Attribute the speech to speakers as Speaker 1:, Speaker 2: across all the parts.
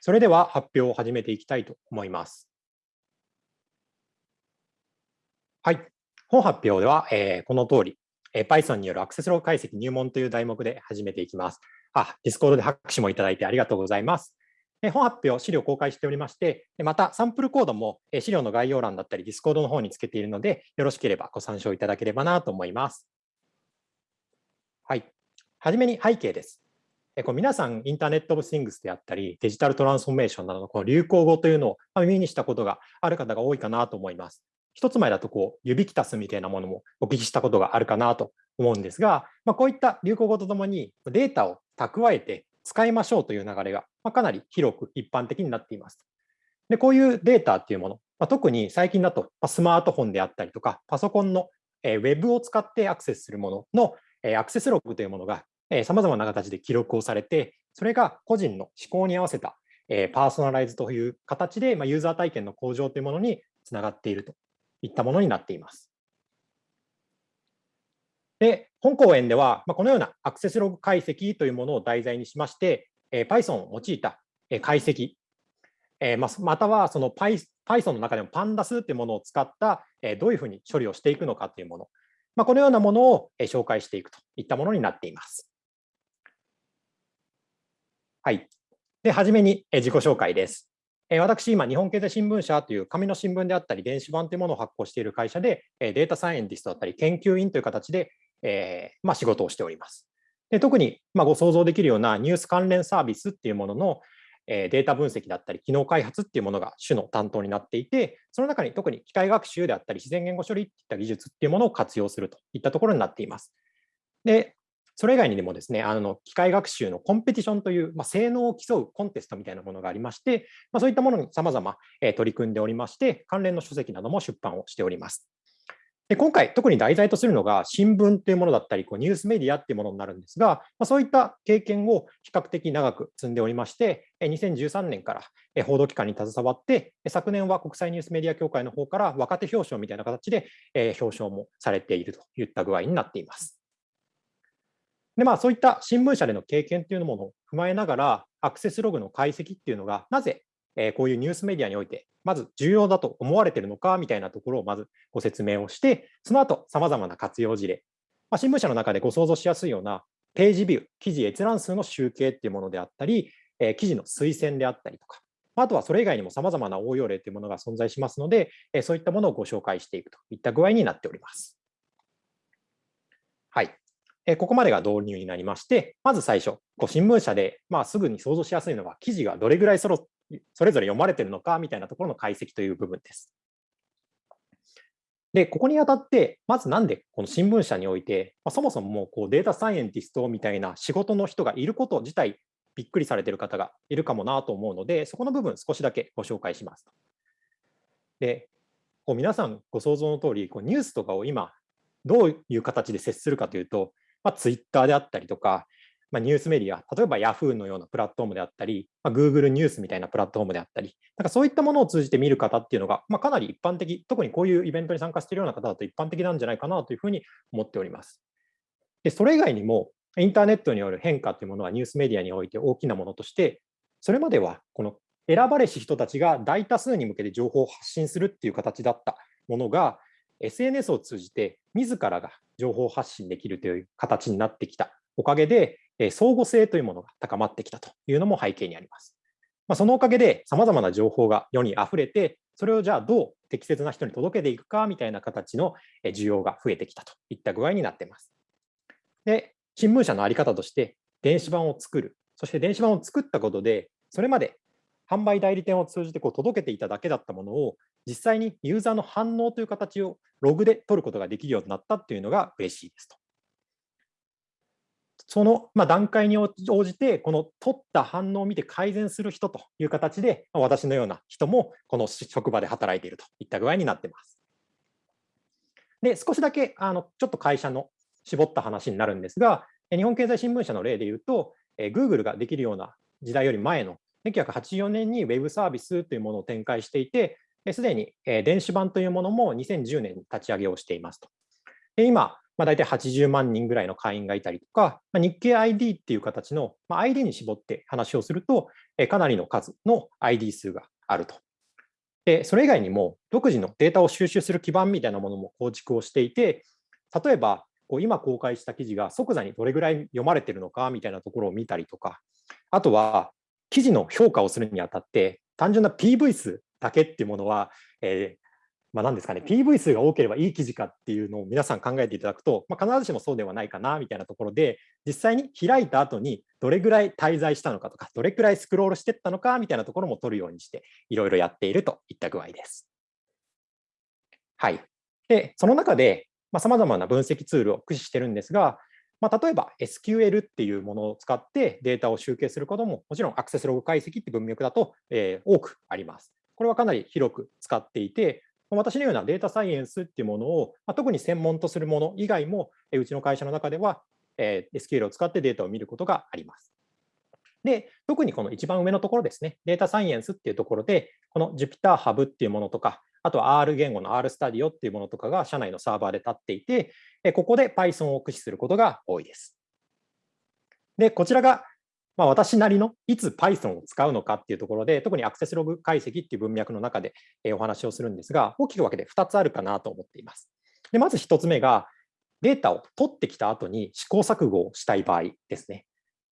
Speaker 1: それでは発表を始めていきたいと思います。はい。本発表では、えー、この通り、えー、Python によるアクセスログ解析入門という題目で始めていきます。あ、Discord で拍手もいただいてありがとうございます。本発表、資料公開しておりまして、またサンプルコードも、資料の概要欄だったり Discord の方につけているので、よろしければご参照いただければなと思います。はい。はじめに背景です。こう皆さん、インターネット・オブ・シングスであったり、デジタルトランスフォーメーションなどのこの流行語というのを耳にしたことがある方が多いかなと思います。一つ前だとこう、ユビキタスみたいなものもお聞きしたことがあるかなと思うんですが、まあ、こういった流行語とともにデータを蓄えて使いましょうという流れがかなり広く一般的になっています。でこういうデータっていうもの、まあ、特に最近だとスマートフォンであったりとか、パソコンのウェブを使ってアクセスするもののアクセスログというものがさまざまな形で記録をされて、それが個人の思考に合わせたえパーソナライズという形でまユーザー体験の向上というものにつながっているといったものになっています。で、本講演ではま、このようなアクセスログ解析というものを題材にしましてえ、Python を用いた解析え、ままたはその Python の中でも Pandas というものを使ったえどういうふうに処理をしていくのかというものま、このようなものを紹介していくといったものになっています。はい。で、はじめに自己紹介です。私、今、日本経済新聞社という紙の新聞であったり、電子版というものを発行している会社で、データサイエンティストだったり、研究員という形で、えー、まあ、仕事をしております。で特に、まあ、ご想像できるようなニュース関連サービスっていうものの、えデータ分析だったり、機能開発っていうものが主の担当になっていて、その中に特に機械学習であったり、自然言語処理っていった技術っていうものを活用するといったところになっています。で、それ以外にでもですね、あの機械学習のコンペティションという、まあ、性能を競うコンテストみたいなものがありまして、まあ、そういったものにさまざま取り組んでおりまして、関連の書籍なども出版をしております。で今回、特に題材とするのが新聞というものだったり、こうニュースメディアっていうものになるんですが、まあ、そういった経験を比較的長く積んでおりまして、2013年から報道機関に携わって、昨年は国際ニュースメディア協会の方から若手表彰みたいな形で表彰もされているといった具合になっています。でまあ、そういった新聞社での経験というものを踏まえながら、アクセスログの解析っていうのが、なぜこういうニュースメディアにおいて、まず重要だと思われているのかみたいなところをまずご説明をして、その後、さまざまな活用事例、まあ、新聞社の中でご想像しやすいようなページビュー、記事閲覧数の集計っていうものであったり、記事の推薦であったりとか、あとはそれ以外にもさまざまな応用例というものが存在しますので、そういったものをご紹介していくといった具合になっております。はい。ここまでが導入になりまして、まず最初、こう新聞社で、まあ、すぐに想像しやすいのは、記事がどれぐらいそろそれぞれ読まれているのかみたいなところの解析という部分です。で、ここにあたって、まずなんでこの新聞社において、まあ、そもそももうこうデータサイエンティストみたいな仕事の人がいること自体、びっくりされている方がいるかもなと思うので、そこの部分少しだけご紹介します。で、こう皆さんご想像の通り、こり、ニュースとかを今、どういう形で接するかというと、まあ、ツイッターであったりとか、まあ、ニュースメディア、例えば Yahoo のようなプラットフォームであったり、まあ、Google ニュースみたいなプラットフォームであったり、なんかそういったものを通じて見る方っていうのが、まあ、かなり一般的、特にこういうイベントに参加しているような方だと一般的なんじゃないかなというふうに思っております。でそれ以外にも、インターネットによる変化というものはニュースメディアにおいて大きなものとして、それまではこの選ばれし人たちが大多数に向けて情報を発信するっていう形だったものが、SNS を通じて自らが情報発信できるという形になってきたおかげで、相互性というものが高まってきたというのも背景にあります。まあ、そのおかげで、さまざまな情報が世にあふれて、それをじゃあどう適切な人に届けていくかみたいな形の需要が増えてきたといった具合になっています。で、新聞社の在り方として、電子版を作る、そして電子版を作ったことで、それまで販売代理店を通じてこう届けていただけだったものを、実際にユーザーの反応という形をログで取ることができるようになったっていうのが嬉しいですと。その、ま、段階に応じて、この取った反応を見て改善する人という形で、私のような人もこの職場で働いているといった具合になっています。で、少しだけあのちょっと会社の絞った話になるんですが、日本経済新聞社の例で言うと、Google ができるような時代より前の1984年に Web サービスというものを展開していて、すでに電子版というものも2010年に立ち上げをしていますと。で今、まあ、大体80万人ぐらいの会員がいたりとか、まあ、日経 ID っていう形の、まあ、ID に絞って話をすると、かなりの数の ID 数があると。で、それ以外にも独自のデータを収集する基盤みたいなものも構築をしていて、例えば、今公開した記事が即座にどれぐらい読まれてるのかみたいなところを見たりとか、あとは記事の評価をするにあたって、単純な PV 数だけっていうものは、えー、まあ、何ですかね、PV 数が多ければいい記事かっていうのを皆さん考えていただくと、まあ、必ずしもそうではないかなみたいなところで、実際に開いた後にどれぐらい滞在したのかとか、どれくらいスクロールしていったのかみたいなところも取るようにして、いろいろやっているといった具合です。はい。で、その中で、さまざ、まな分析ツールを駆使してるんですが、まあ、例えば SQL っていうものを使ってデータを集計することも、もちろんアクセスログ解析って文脈だと、え、多くあります。これはかなり広く使っていて、私のようなデータサイエンスっていうものを、ま、特に専門とするもの以外も、えうちの会社の中では、え、SQL を使ってデータを見ることがあります。で、特にこの一番上のところですね、データサイエンスっていうところで、この Jupyter Hub っていうものとか、あとは R 言語の R Studio っていうものとかが社内のサーバーで立っていて、ここで Python を駆使することが多いです。で、こちらがま、私なりのいつ Python を使うのかっていうところで、特にアクセスログ解析っていう文脈の中でお話をするんですが、大きく分けて2つあるかなと思っています。でまず1つ目が、データを取ってきた後に試行錯誤をしたい場合ですね。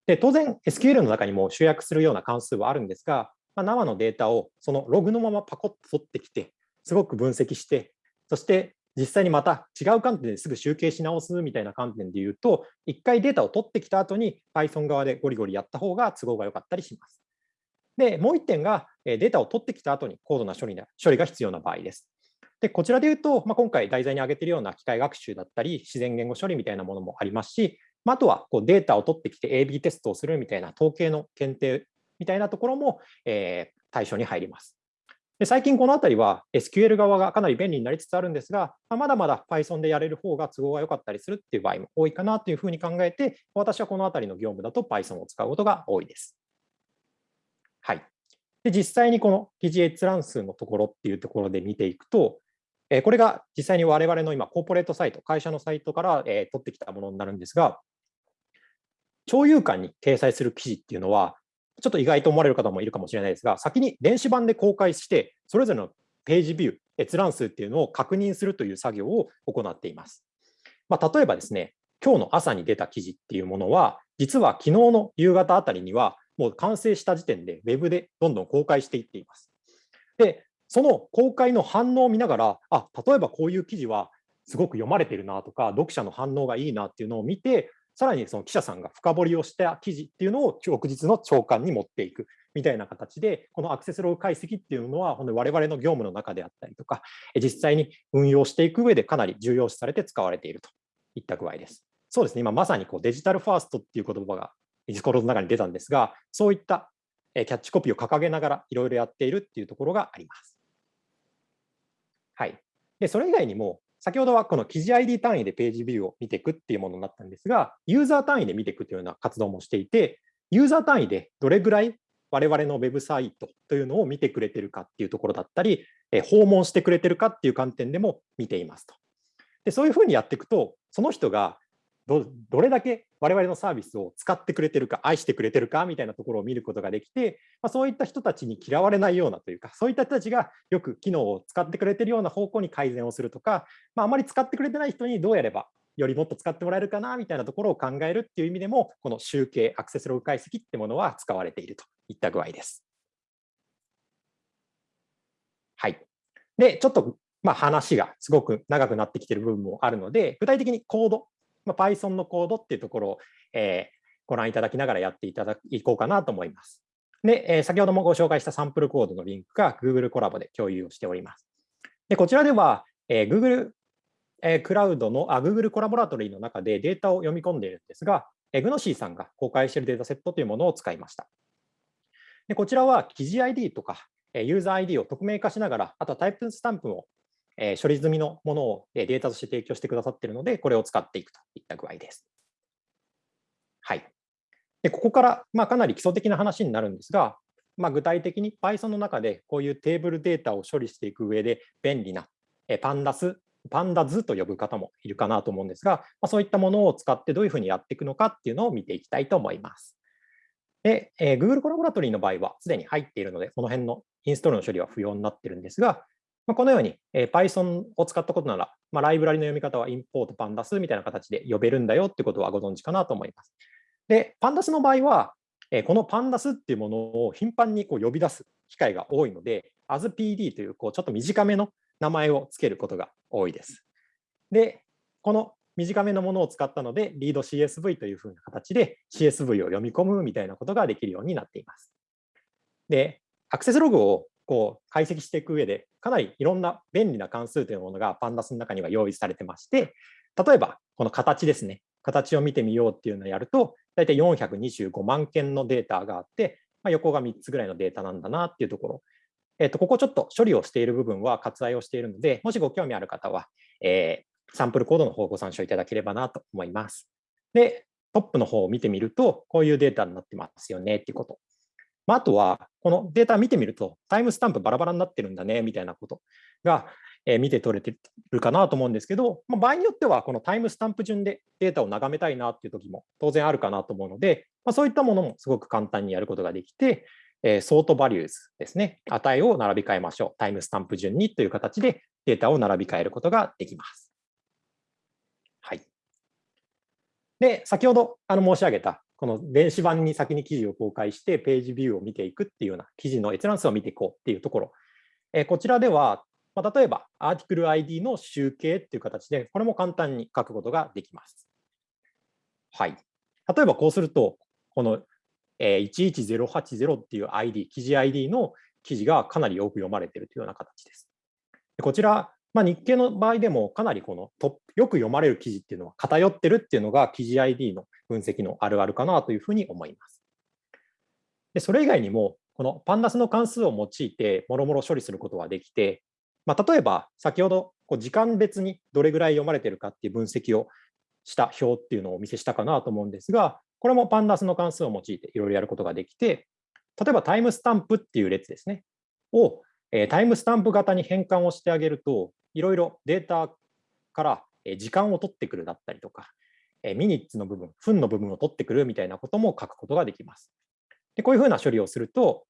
Speaker 1: で当然、SQL の中にも集約するような関数はあるんですが、まあ、生のデータをそのログのままパコッと取ってきて、すごく分析して、そして実際にまた違う観点ですぐ集計し直すみたいな観点で言うと、一回データを取ってきた後に Python 側でゴリゴリやった方が都合が良かったりします。で、もう一点がデータを取ってきた後に高度な処理処理が必要な場合です。で、こちらで言うと、まあ、今回題材に挙げているような機械学習だったり、自然言語処理みたいなものもありますし、まあ、あとはこうデータを取ってきて AB テストをするみたいな統計の検定みたいなところも、えー、対象に入ります。で最近このあたりは SQL 側がかなり便利になりつつあるんですが、まだまだ Python でやれる方が都合が良かったりするっていう場合も多いかなというふうに考えて、私はこのあたりの業務だと Python を使うことが多いです。はい。で実際にこの記事閲覧数のところっていうところで見ていくと、これが実際に我々の今、コーポレートサイト、会社のサイトから取ってきたものになるんですが、共有館に掲載する記事っていうのは、ちょっと意外と思われる方もいるかもしれないですが、先に電子版で公開して、それぞれのページビュー、閲覧数っていうのを確認するという作業を行っています。まあ、例えばですね、今日の朝に出た記事っていうものは、実は昨日の夕方あたりには、もう完成した時点で Web でどんどん公開していっています。で、その公開の反応を見ながら、あ例えばこういう記事はすごく読まれてるなとか、読者の反応がいいなっていうのを見て、さらにその記者さんが深掘りをした記事っていうのを翌日の朝刊に持っていくみたいな形で、このアクセスログ解析っていうのは、我々の業務の中であったりとか、実際に運用していく上でかなり重要視されて使われているといった具合です。そうですね、今まさにこうデジタルファーストっていう言葉がディスコードの中に出たんですが、そういったキャッチコピーを掲げながらいろいろやっているっていうところがあります。はい。で、それ以外にも、先ほどはこの記事 ID 単位でページビューを見ていくっていうものになったんですが、ユーザー単位で見ていくというような活動もしていて、ユーザー単位でどれぐらい我々のウェブサイトというのを見てくれてるかっていうところだったり、訪問してくれてるかっていう観点でも見ていますと。でそういうふうにやっていくと、その人がどどれだけ我々のサービスを使ってくれてるか、愛してくれてるかみたいなところを見ることができて、まあ、そういった人たちに嫌われないようなというか、そういった人たちがよく機能を使ってくれてるような方向に改善をするとか、まあ、あまり使ってくれてない人にどうやればよりもっと使ってもらえるかなみたいなところを考えるっていう意味でも、この集計、アクセスログ解析ってものは使われているといった具合です。はい。で、ちょっとまあ話がすごく長くなってきている部分もあるので、具体的にコードまあ、Python のコードっていうところを、えー、ご覧いただきながらやっていただこうかなと思います。で、えー、先ほどもご紹介したサンプルコードのリンクが Google コラボで共有をしております。でこちらでは、えー、Google え、クラウドのあ Google コラボラトリーの中でデータを読み込んでいるんですが、えー、グノシーさんが公開しているデータセットというものを使いました。でこちらは記事 ID とかユーザー ID を匿名化しながら、あとはタイプスタンプをえ処理済みのものをデータとして提供してくださっているので、これを使っていくといった具合です。はい。でここから、まあ、かなり基礎的な話になるんですが、まあ、具体的に Python の中でこういうテーブルデータを処理していく上で便利な Pandas パンダ図と呼ぶ方もいるかなと思うんですが、まあ、そういったものを使ってどういうふうにやっていくのかっていうのを見ていきたいと思います。で、えー、Google コラボラトリーの場合はすでに入っているので、この辺のインストールの処理は不要になってるんですが、ま、このように、え、Python を使ったことなら、まあ、ライブラリの読み方は import pandas みたいな形で呼べるんだよってことはご存知かなと思います。で、pandas の場合は、えー、この pandas っていうものを頻繁にこう呼び出す機会が多いので、aspd というこうちょっと短めの名前をつけることが多いです。で、この短めのものを使ったので、リード CSV というふうな形で CSV を読み込むみたいなことができるようになっています。で、アクセスログをこう解析していく上で、かなりいろんな便利な関数というものがパンダスの中には用意されてまして、例えばこの形ですね、形を見てみようっていうのをやると、大体425万件のデータがあって、まあ、横が3つぐらいのデータなんだなっていうところ。えっと、ここちょっと処理をしている部分は割愛をしているので、もしご興味ある方は、えー、サンプルコードの方をご参照いただければなと思います。で、トップの方を見てみると、こういうデータになってますよねっていうこと。まあ、あとは、このデータ見てみると、タイムスタンプバラバラになってるんだねみたいなことが、え、見て取れてるかなと思うんですけど、まあ、場合によっては、このタイムスタンプ順でデータを眺めたいなっていう時も当然あるかなと思うので、まあ、そういったものもすごく簡単にやることができて、えー、 sort values ですね、値を並び替えましょう。タイムスタンプ順にという形でデータを並び替えることができます。はい。で、先ほどあの申し上げた、この電子版に先に記事を公開してページビューを見ていくっていうような記事の閲覧数を見ていこうっていうところ。えー、こちらでは、まあ、例えばアーティクル ID の集計っていう形で、これも簡単に書くことができます。はい。例えばこうすると、この11080っていう ID、記事 ID の記事がかなり多く読まれているというような形です。こちら、まあ、日経の場合でもかなりこのトよく読まれる記事っていうのは偏ってるっていうのが記事 ID の分析のあるあるかなというふうに思います。でそれ以外にも、このパンダスの関数を用いてもろもろ処理することはできて、まあ、例えば先ほどこう時間別にどれぐらい読まれてるかっていう分析をした表っていうのをお見せしたかなと思うんですが、これもパンダスの関数を用いていろいろやることができて、例えばタイムスタンプっていう列ですね、をタイムスタンプ型に変換をしてあげると、いろいろデータから時間を取ってくるだったりとか、ミニッツの部分、分の部分を取ってくるみたいなことも書くことができます。でこういうふうな処理をすると、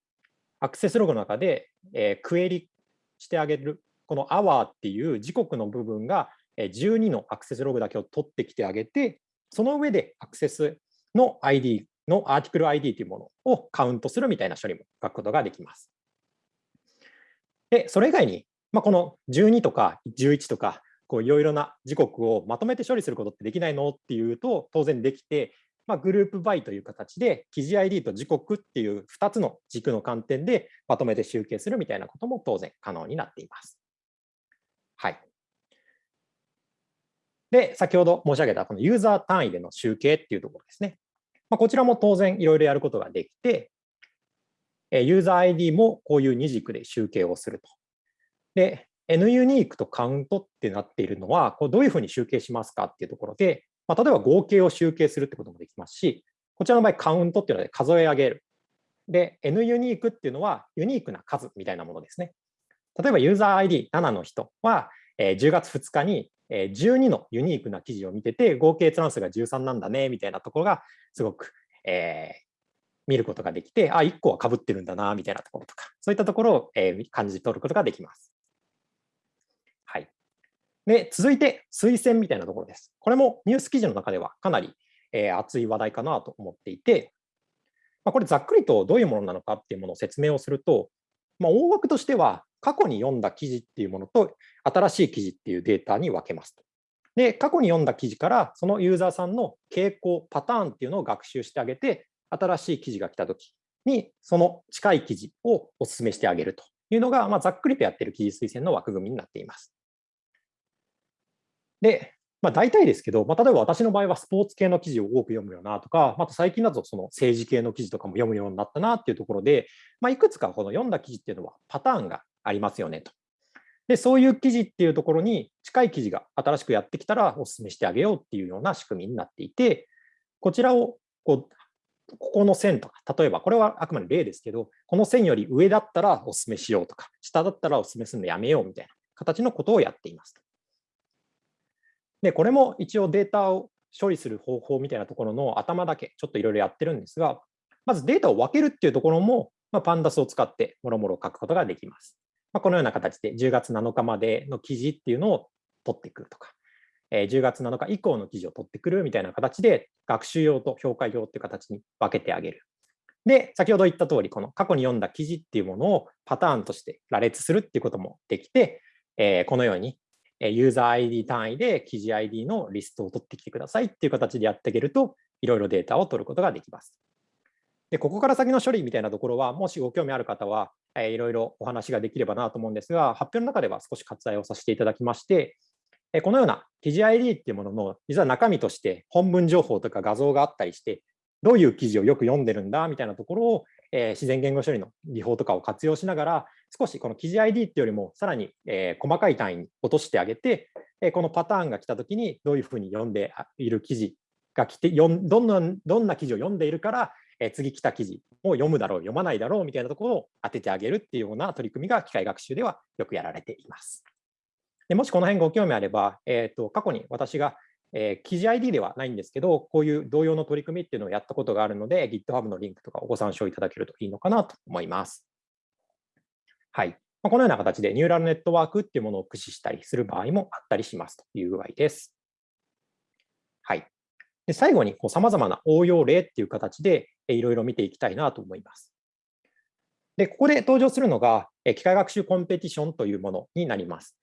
Speaker 1: アクセスログの中で、えクエリしてあげる、この hour っていう時刻の部分が12のアクセスログだけを取ってきてあげて、その上でアクセスの ID のアーティクル ID というものをカウントするみたいな処理も書くことができます。で、それ以外に、まあ、この12とか11とか、こういろいろな時刻をまとめて処理することってできないのっていうと、当然できて、まあ、グループバイという形で、記事 ID と時刻っていう2つの軸の観点でまとめて集計するみたいなことも当然可能になっています。はい。で、先ほど申し上げたこのユーザー単位での集計っていうところですね。まあ、こちらも当然いろいろやることができて、ユーザー ID もこういう2軸で集計をすると。で、N ユニークとカウントってなっているのは、こうどういうふうに集計しますかっていうところで、まあ、例えば合計を集計するってこともできますし、こちらの場合カウントっていうので数え上げる。で、N ユニークっていうのはユニークな数みたいなものですね。例えばユーザー ID7 の人は、え10月2日に12のユニークな記事を見てて、合計閲覧数が13なんだねみたいなところがすごく、えー、見ることができて、あ、1個はかぶってるんだなみたいなところとか、そういったところを、えー、感じ取ることができます。で、続いて推薦みたいなところです。これもニュース記事の中ではかなり、えー、熱い話題かなと思っていて、まあ、これざっくりとどういうものなのかっていうものを説明をすると、まあ、大枠としては過去に読んだ記事っていうものと新しい記事っていうデータに分けますと。で、過去に読んだ記事からそのユーザーさんの傾向、パターンっていうのを学習してあげて、新しい記事が来たときに、その近い記事をお勧めしてあげるというのが、まあ、ざっくりとやってる記事推薦の枠組みになっています。で、まあ、大体ですけど、まあ、例えば私の場合はスポーツ系の記事を多く読むよなとか、また最近だとその政治系の記事とかも読むようになったなっていうところで、まあ、いくつかこの読んだ記事っていうのはパターンがありますよねと。で、そういう記事っていうところに近い記事が新しくやってきたらお勧めしてあげようっていうような仕組みになっていて、こちらをこうここの線とか、例えばこれはあくまで例ですけど、この線より上だったらお勧めしようとか、下だったらお勧めするのやめようみたいな形のことをやっています。で、これも一応データを処理する方法みたいなところの頭だけちょっといろいろやってるんですが、まずデータを分けるっていうところも、まあ、パンダスを使ってもろもろ書くことができます。まあ、このような形で10月7日までの記事っていうのを取ってくるとか、えー、10月7日以降の記事を取ってくるみたいな形で学習用と評価用っていう形に分けてあげる。で、先ほど言った通り、この過去に読んだ記事っていうものをパターンとして羅列するっていうこともできて、えー、このようにユーザー ID 単位で記事 ID のリストを取ってきてくださいっていう形でやってあげると、いろいろデータを取ることができます。で、ここから先の処理みたいなところは、もしご興味ある方は、いろいろお話ができればなと思うんですが、発表の中では少し割愛をさせていただきまして、このような記事 ID っていうものの、実は中身として本文情報とか画像があったりして、どういう記事をよく読んでるんだみたいなところを、え、自然言語処理の技法とかを活用しながら、少しこの記事 ID っていうよりも、さらに、えー、細かい単位に落としてあげて、えー、このパターンが来たときに、どういうふうに読んでいる記事が来て、どんなどんな記事を読んでいるから、えー、次来た記事を読むだろう、読まないだろうみたいなところを当ててあげるっていうような取り組みが機械学習ではよくやられています。でもしこの辺ご興味あれば、えーと、過去に私がえー、記事 ID ではないんですけど、こういう同様の取り組みっていうのをやったことがあるので、GitHub のリンクとかをご参照いただけるといいのかなと思います。はい。このような形でニューラルネットワークっていうものを駆使したりする場合もあったりしますという具合です。はい。で最後にさまざまな応用例っていう形でいろいろ見ていきたいなと思います。で、ここで登場するのが機械学習コンペティションというものになります。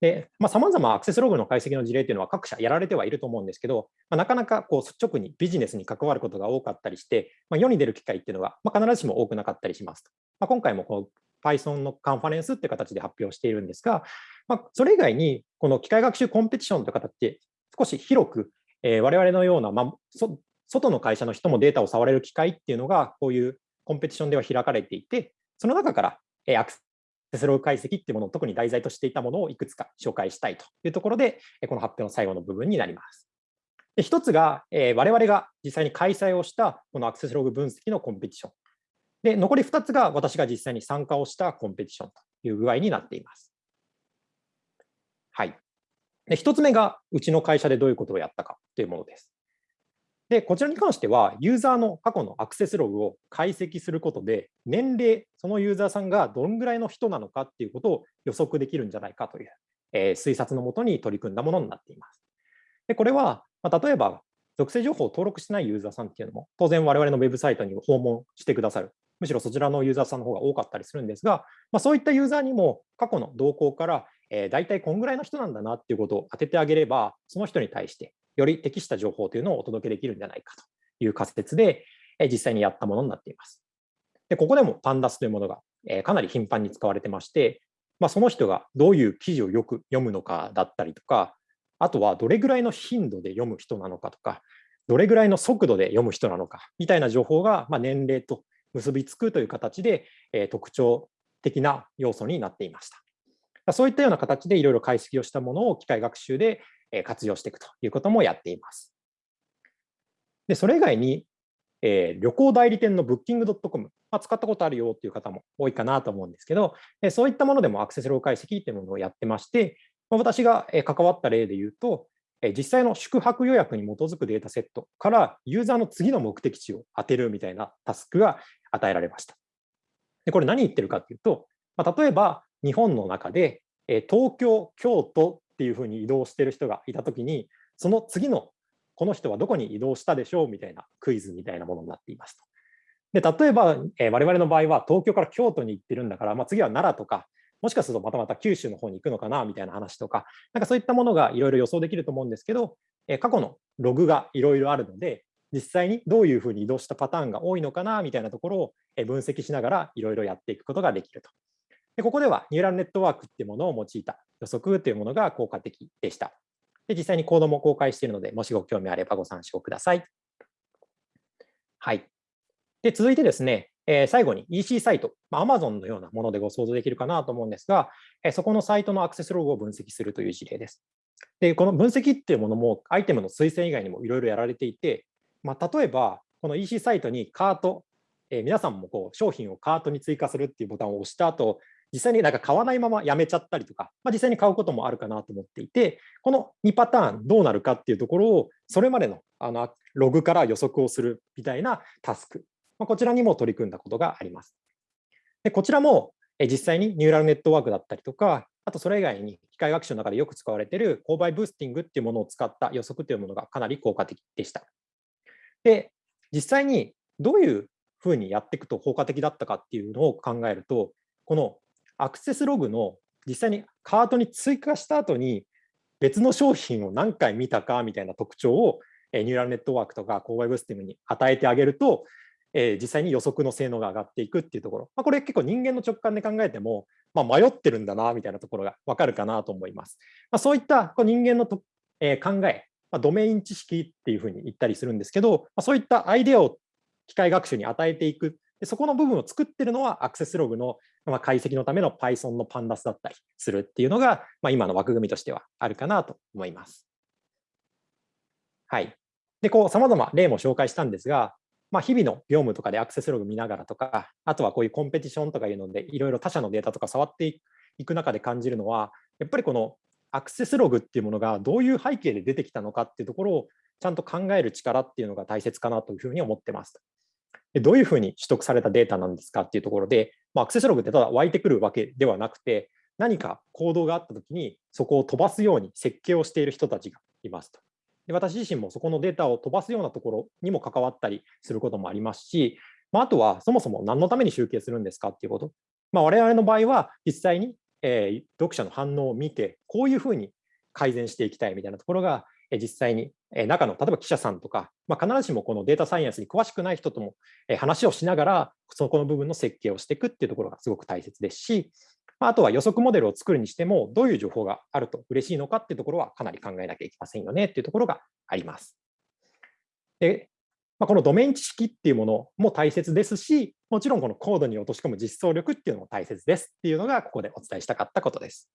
Speaker 1: で、さまざ、まアクセスログの解析の事例というのは各社やられてはいると思うんですけど、まあ、なかなかこう率直にビジネスに関わることが多かったりして、まあ、世に出る機会っていうのは、ま、必ずしも多くなかったりしますと。ま、今回もこう Python のカンファレンスって形で発表しているんですが、まあ、それ以外にこの機械学習コンペティションという形で少し広く、えー、我々のような、まあ、外の会社の人もデータを触れる機会っていうのがこういうコンペティションでは開かれていて、その中から、えー、アクテスログ解析っていうものを特に題材としていたものをいくつか紹介したいというところで、この発表の最後の部分になります。で一つが、えー、我々が実際に開催をしたこのアクセスログ分析のコンペティション。で、残り2つが私が実際に参加をしたコンペティションという具合になっています。はい。で、1つ目がうちの会社でどういうことをやったかというものです。で、こちらに関しては、ユーザーの過去のアクセスログを解析することで、年齢、そのユーザーさんがどんぐらいの人なのかっていうことを予測できるんじゃないかという、えー、推察のもとに取り組んだものになっています。で、これは、まあ、例えば、属性情報を登録してないユーザーさんっていうのも、当然我々のウェブサイトに訪問してくださる。むしろそちらのユーザーさんの方が多かったりするんですが、まあ、そういったユーザーにも過去の動向から、えー、大体こんぐらいの人なんだなっていうことを当ててあげれば、その人に対してより適した情報というのをお届けできるんじゃないかという仮説で、実際にやったものになっています。でここでもパンダスというものがかなり頻繁に使われてまして、まあ、その人がどういう記事をよく読むのかだったりとか、あとはどれぐらいの頻度で読む人なのかとか、どれぐらいの速度で読む人なのかみたいな情報が、まあ年齢と結びつくという形で、え特徴的な要素になっていました。そういったような形でいろいろ解析をしたものを機械学習で活用していくということもやっています。で、それ以外に、えー、旅行代理店の Booking.com、まあ、使ったことあるよっていう方も多いかなと思うんですけど、えそういったものでもアクセスロー解析っていうものをやってまして、まあ、私が関わった例で言うと、実際の宿泊予約に基づくデータセットからユーザーの次の目的地を当てるみたいなタスクが与えられました。でこれ何言ってるかっていうと、まあ、例えば日本の中で、東京、京都っていうふうに移動してる人がいたときに、その次のこの人はどこに移動したでしょうみたいなクイズみたいなものになっていますと。で例えば、えー、我々の場合は東京から京都に行ってるんだから、まあ、次は奈良とか、もしかするとまたまた九州の方に行くのかなみたいな話とか、なんかそういったものがいろいろ予想できると思うんですけど、え、過去のログがいろいろあるので、実際にどういうふうに移動したパターンが多いのかなみたいなところを分析しながらいろいろやっていくことができると。でここではニューラルネットワークっていうものを用いた予測というものが効果的でした。で実際にコードも公開しているので、もしご興味あればご参照ください。はい。で続いてですね、えー、最後に EC サイト、まあ、Amazon のようなものでご想像できるかなと思うんですが、えー、そこのサイトのアクセスログを分析するという事例です。で、この分析っていうものもアイテムの推薦以外にもいろいろやられていて、まあ、例えば、この EC サイトにカート、えー、皆さんもこう商品をカートに追加するっていうボタンを押した後、実際になんか買わないままやめちゃったりとか、まあ、実際に買うこともあるかなと思っていて、この2パターンどうなるかっていうところを、それまでのあのログから予測をするみたいなタスク、まあ、こちらにも取り組んだことがあります。でこちらも実際にニューラルネットワークだったりとか、あとそれ以外に機械学習の中でよく使われている購買ブースティングっていうものを使った予測というものがかなり効果的でした。で、実際にどういうふうにやっていくと効果的だったかっていうのを考えると、このアクセスログの実際にカートに追加した後に別の商品を何回見たかみたいな特徴をニューラルネットワークとか購買ブースティングに与えてあげると、え実際に予測の性能が上がっていくっていうところ、まあ、これ結構人間の直感で考えても、まあ、迷ってるんだなみたいなところが分かるかなと思います。まあ、そういったこう人間のと、え考え、まドメイン知識っていうふうに言ったりするんですけど、まあそういったアイデアを機械学習に与えていくでそこの部分を作ってるのはアクセスログのま解析のための Python の Pandas だったりするっていうのが、まあ、今の枠組みとしてはあるかなと思います。はい。で、こう、様々例も紹介したんですが、まあ、日々の業務とかでアクセスログ見ながらとか、あとはこういうコンペティションとかいうので、いろいろ他社のデータとか触っていく中で感じるのは、やっぱりこのアクセスログっていうものがどういう背景で出てきたのかっていうところをちゃんと考える力っていうのが大切かなというふうに思ってます。でどういうふうに取得されたデータなんですかっていうところで、まあ、アクセスログってただ湧いてくるわけではなくて、何か行動があったときにそこを飛ばすように設計をしている人たちがいますと。で私自身もそこのデータを飛ばすようなところにも関わったりすることもありますし、まあ、あとはそもそも何のために集計するんですかっていうこと。まあ、我々の場合は実際に、えー、読者の反応を見て、こういうふうに改善していきたいみたいなところが、えー、実際に、えー、中の例えば記者さんとか、まあ、必ずしもこのデータサイエンスに詳しくない人とも、え、話をしながら、そこの部分の設計をしていくっていうところがすごく大切ですし、あとは予測モデルを作るにしても、どういう情報があると嬉しいのかっていうところはかなり考えなきゃいけませんよねっていうところがあります。で、まあ、このドメイン知識っていうものも大切ですし、もちろんこのコードに落とし込む実装力っていうのも大切ですっていうのがここでお伝えしたかったことです。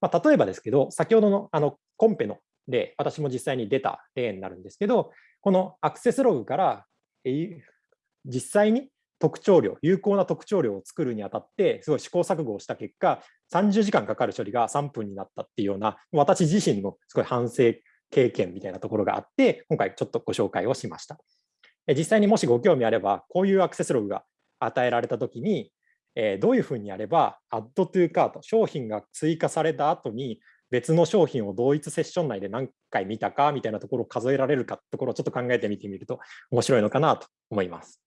Speaker 1: まあ、例えばですけど、先ほどのあのコンペの例、私も実際に出た例になるんですけど、このアクセスログから実際に特徴量、有効な特徴量を作るにあたって、すごい試行錯誤をした結果、30時間かかる処理が3分になったっていうような、私自身のすごい反省経験みたいなところがあって、今回ちょっとご紹介をしました。実際にもしご興味あれば、こういうアクセスログが与えられたときに、どういうふうにやれば、アッドトゥーカート、商品が追加された後に、別の商品を同一セッション内で何回見たかみたいなところを数えられるかってところをちょっと考えてみてみると面白いのかなと思います。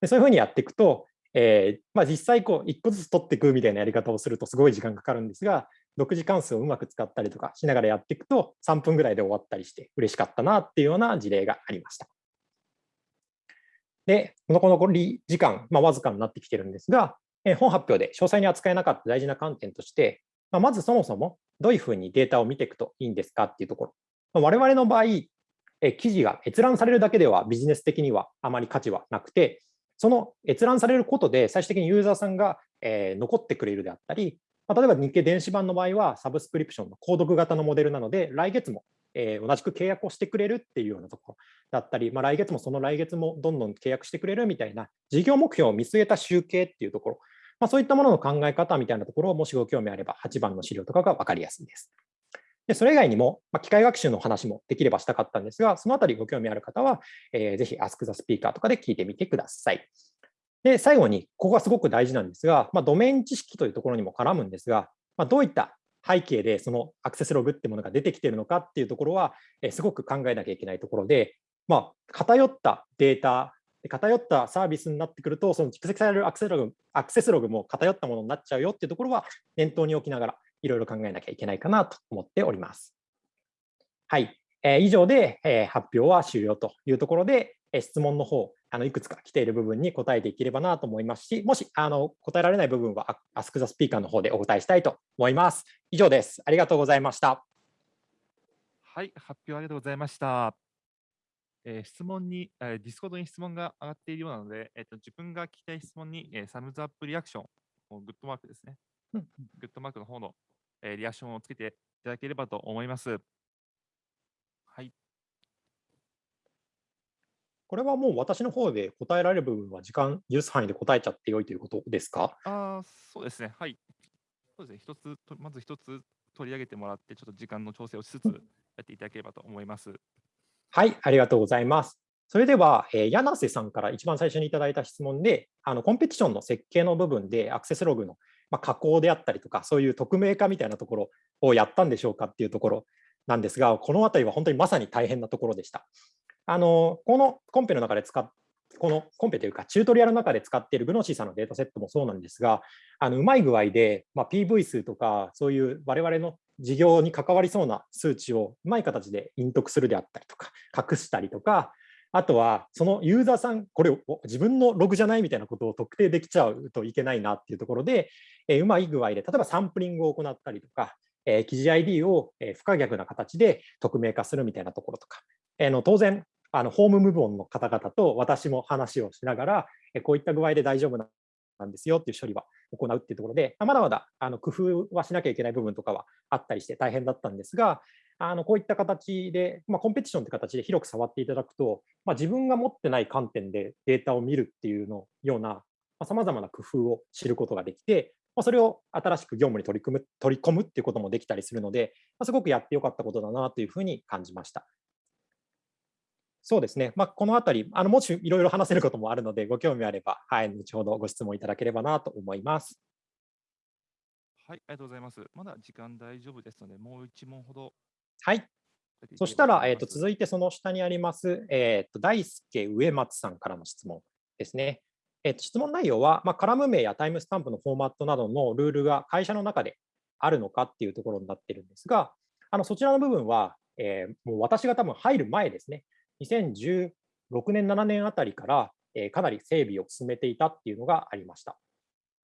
Speaker 1: でそういうふうにやっていくと、えー、まあ、実際こう1個ずつ取っていくみたいなやり方をするとすごい時間かかるんですが、独自関数をうまく使ったりとかしながらやっていくと3分ぐらいで終わったりして嬉しかったなっていうような事例がありました。で、この残り時間、まあ、わずかになってきてるんですが、え本発表で詳細に扱えなかった大事な観点として、まあ、まずそもそもどういうふうにデータを見ていくといいんですかっていうところ。まあ、我々の場合、え記事が閲覧されるだけではビジネス的にはあまり価値はなくて、その閲覧されることで最終的にユーザーさんが、え残ってくれるであったり、まあ、例えば日経電子版の場合はサブスクリプションの購読型のモデルなので、来月も、え同じく契約をしてくれるっていうようなところだったり、まあ、来月もその来月もどんどん契約してくれるみたいな事業目標を見据えた集計っていうところ、まあ、そういったものの考え方みたいなところをもしご興味あれば8番の資料とかが分かりやすいです。でそれ以外にも、まあ、機械学習の話もできればしたかったんですが、そのあたりご興味ある方は、えー、ぜひ Ask the Speaker とかで聞いてみてください。で、最後に、ここがすごく大事なんですが、まあ、ドメイン知識というところにも絡むんですが、まあ、どういった背景でそのアクセスログってものが出てきているのかっていうところは、えー、すごく考えなきゃいけないところで、まあ、偏ったデータ、偏ったサービスになってくると、その蓄積されるアクセスログアクセスログも偏ったものになっちゃうよっていうところは念頭に置きながら、いろいろ考えなきゃいけないかなと思っております。はい。えー、以上で、えー、発表は終了というところで、えー、質問の方、あのいくつか来ている部分に答えていければなと思いますし、もしあの答えられない部分は Ask the Speaker の方でお答えしたいと思います。以上です。ありがとうございました。
Speaker 2: はい、発表ありがとうございました。えー、質問に、えー、ディスコードに質問が上がっているようなので、えーと、自分が聞きたい質問に、えー、サムズアップリアクション、グッドマークですね。グッドマークの方の、えー、リアクションをつけていただければと思います。はい。
Speaker 1: これはもう私の方で答えられる部分は時間許す範囲で答えちゃってよいということですか？
Speaker 2: あそうですね。はい。そうですね。一つ、まず一つ取り上げてもらって、ちょっと時間の調整をしつつやっていただければと思います。
Speaker 1: はい、ありがとうございます。それでは、えー、柳瀬さんから一番最初にいただいた質問で、あのコンペティションの設計の部分でアクセスログの、まあ、加工であったりとか、そういう匿名化みたいなところをやったんでしょうかっていうところなんですが、このあたりは本当にまさに大変なところでした。あのこのコンペの中で使っこのコンペというか、チュートリアルの中で使っているグノシーさんのデータセットもそうなんですが、あのうまい具合で、まあ、PV 数とか、そういう我々の事業に関わりそうな数値をうまい形で隠匿するであったりとか、隠したりとか、あとはそのユーザーさん、これを自分のログじゃないみたいなことを特定できちゃうといけないなっていうところで、え、うまい具合で、例えばサンプリングを行ったりとか、え、記事 ID を不可逆な形で匿名化するみたいなところとか、え、の当然、あのホーム部門の方々と私も話をしながら、えこういった具合で大丈夫なんですよっていう処理は行うっていうところで、まだまだあの工夫はしなきゃいけない部分とかはあったりして大変だったんですが、あのこういった形で、まあ、コンペティションって形で広く触っていただくと、まあ、自分が持ってない観点でデータを見るっていうのようなさまざ、まな工夫を知ることができて、まあ、それを新しく業務に取り組む取り込むっていうこともできたりするので、まあ、すごくやってよかったことだなというふうに感じました。そうですね、まあ、このあたり、あのもしいろいろ話せることもあるので、ご興味あれば、はい、後ほどご質問いただければなと思います。
Speaker 2: はい、ありがとうございます。まだ時間大丈夫ですので、もう一問ほど。
Speaker 1: はい。そしたら、えーと、続いてその下にあります、えーと、大輔植松さんからの質問ですね。えーと、質問内容は、まあ、カラム名やタイムスタンプのフォーマットなどのルールが会社の中であるのかっていうところになってるんですが、あのそちらの部分は、えー、もう私が多分入る前ですね、2016年、7年あたりから、えかなり整備を進めていたっていうのがありました。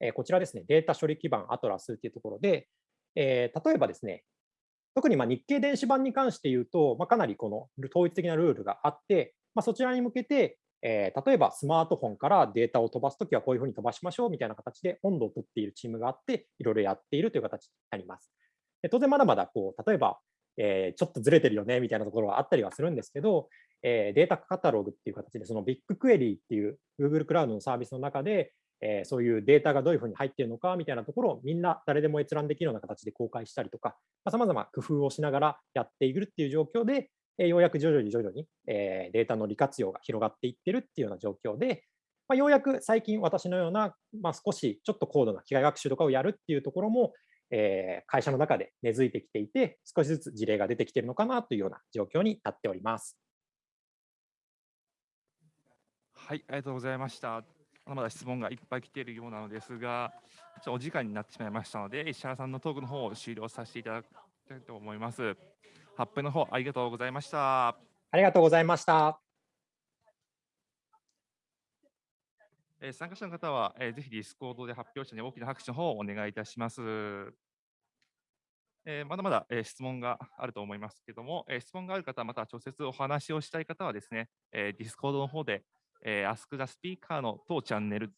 Speaker 1: えこちらですね、データ処理基盤アトラスっていうところで、え例えばですね、特にま日経電子版に関して言うと、まあ、かなりこの統一的なルールがあって、まあ、そちらに向けて、えー、例えばスマートフォンからデータを飛ばすときはこういうふうに飛ばしましょうみたいな形で温度を取っているチームがあって、いろいろやっているという形になります。で当然まだまだこう例えば、えー、ちょっとずれてるよねみたいなところはあったりはするんですけど、えー、データカタログっていう形で、そのビッグクエリーっていう Google クラウドのサービスの中で、え、そういうデータがどういうふうに入っているのかみたいなところをみんな誰でも閲覧できるような形で公開したりとか、さまざ、ま工夫をしながらやっているっていう状況で、えー、ようやく徐々に徐々に、えー、データの利活用が広がっていってるっていうような状況で、まあ、ようやく最近私のような、まあ、少しちょっと高度な機械学習とかをやるっていうところも、えー、会社の中で根付いてきていて、少しずつ事例が出てきてるのかなというような状況になっております。
Speaker 2: はい、ありがとうございました。まだまだ質問がいっぱい来ているようなのですが、ちょお時間になってしまいましたので、石原さんのトークの方を終了させていただきたいと思います。発表の方ありがとうございました。あ
Speaker 1: りがとうございました。
Speaker 2: えー、参加者の方は、えー、ぜひディスコードで発表者に大きな拍手の方をお願いいたします。えー、まだまだ、えー、質問があると思いますけれども、えー、質問がある方、また直接お話をしたい方はですね、えー、ディスコードの方で、えー、Ask the Speaker の当チャンネル、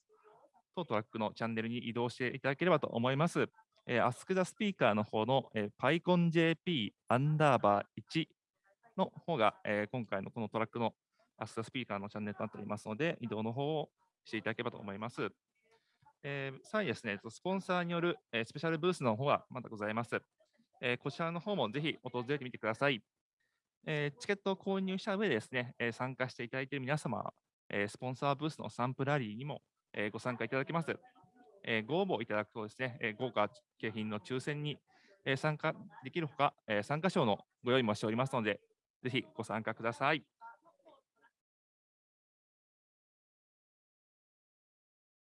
Speaker 2: 当トラックのチャンネルに移動していただければと思います。えー、Ask the Speaker の方の、えー、PyConJP アンダーバー1の方が、えー、今回のこのトラックの Ask the Speaker のチャンネルとなっておりますので、移動の方をしていただければと思います。えー、さらにですね、スポンサーによる、えー、スペシャルブースの方がまだございます。えー、こちらの方もぜひ訪れてみてください。えー、チケットを購入した上でですね、えー、参加していただいている皆様えスポンサーブースのサンプラリーにも、えご参加いただけます。えご応募いただくとですね、え豪華景品の抽選に、え参加できるほか、え参加賞のご用意もしておりますので、ぜひご参加ください。